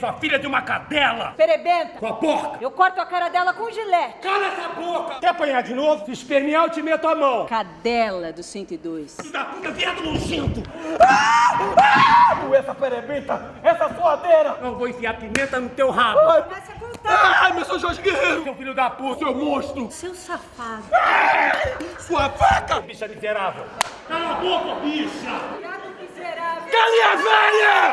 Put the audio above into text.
Sua filha de uma cadela! Perebenta! Sua porca! Eu corto a cara dela com gilete. Cala essa boca! Quer apanhar de novo? Se espernear, eu te meto a mão! Cadela do 102. Filho da puta, viado nojento! Ah! Ah! essa perebenta, essa suadeira! Não vou enfiar pimenta no teu rabo! Ai, Começa a contar. Ai, meu São Jorge Guerreiro! Seu filho da puta, seu monstro! Seu safado. Ah! Sua vaca! Bicha miserável! Cala a boca, bicha! Viado miserável. a velha!